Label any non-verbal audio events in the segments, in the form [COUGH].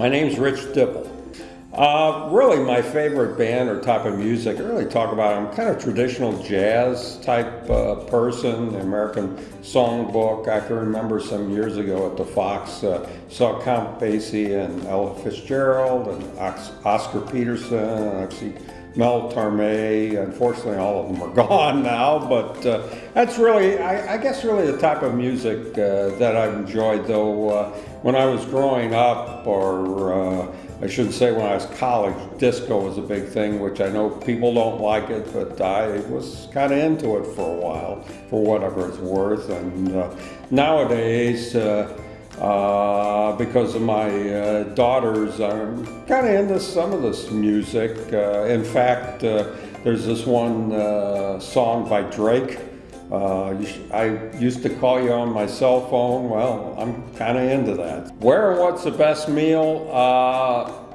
My name's Rich Dipple. Uh, really, my favorite band or type of music, I really talk about, I'm kind of traditional jazz type uh, person, American Songbook. I can remember some years ago at the Fox, uh, saw Count Basie and Ella Fitzgerald and Oscar Peterson, and I see Mel Torme. Unfortunately, all of them are [LAUGHS] gone now, but uh, that's really, I, I, guess, really the type of music uh, that I've enjoyed. Though uh, when I was growing up, or I shouldn't say when I was college, disco was a big thing, which I know people don't like it, but I was kind of into it for a while, for whatever it's worth. And uh, nowadays. Uh, uh, because of my uh, daughters. I'm kind of into some of this music. Uh, in fact, uh, there's this one song by Drake. I used to call you on my cell phone. Well, I'm kind of into that. Where and what's the best meal?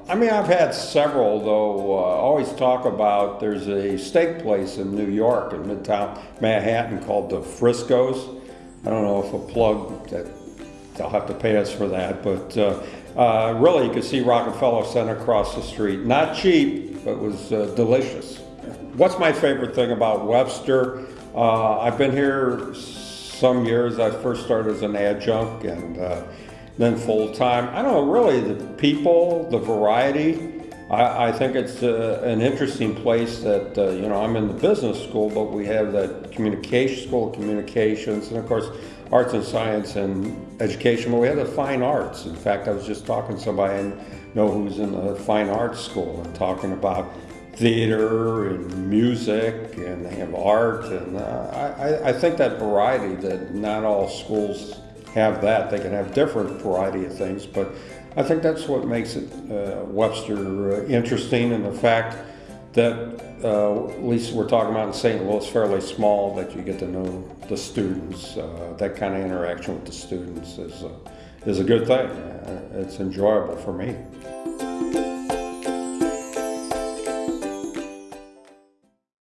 I mean, I've had several, though. I always talk about there's a steak place in New York, in Midtown Manhattan, called Del Frisco's. I don't know if a plug that they'll have to pay us for that. But uh, uh, really, you could see Rockefeller Center across the street. Not cheap, but was uh, delicious. What's my favorite thing about Webster? Uh, I've been here some years. I first started as an adjunct and uh, then full time. I don't know, really, the people, the variety. I, I think it's uh, an interesting place that, you know, I'm in the business school, but we have that communication, school of communications, and of course, arts and science and education, but we have the fine arts. In fact, I was just talking to somebody I know who's in the fine arts school and talking about theater and music and they have art and uh, I, I think that variety that not all schools have that they can have different variety of things but I think that's what makes it uh, Webster uh, interesting and the fact that uh, at least we're talking about in St. Louis, fairly small, that you get to know the students. Uh, that kind of interaction with the students is a, is a good thing. Uh, it's enjoyable for me.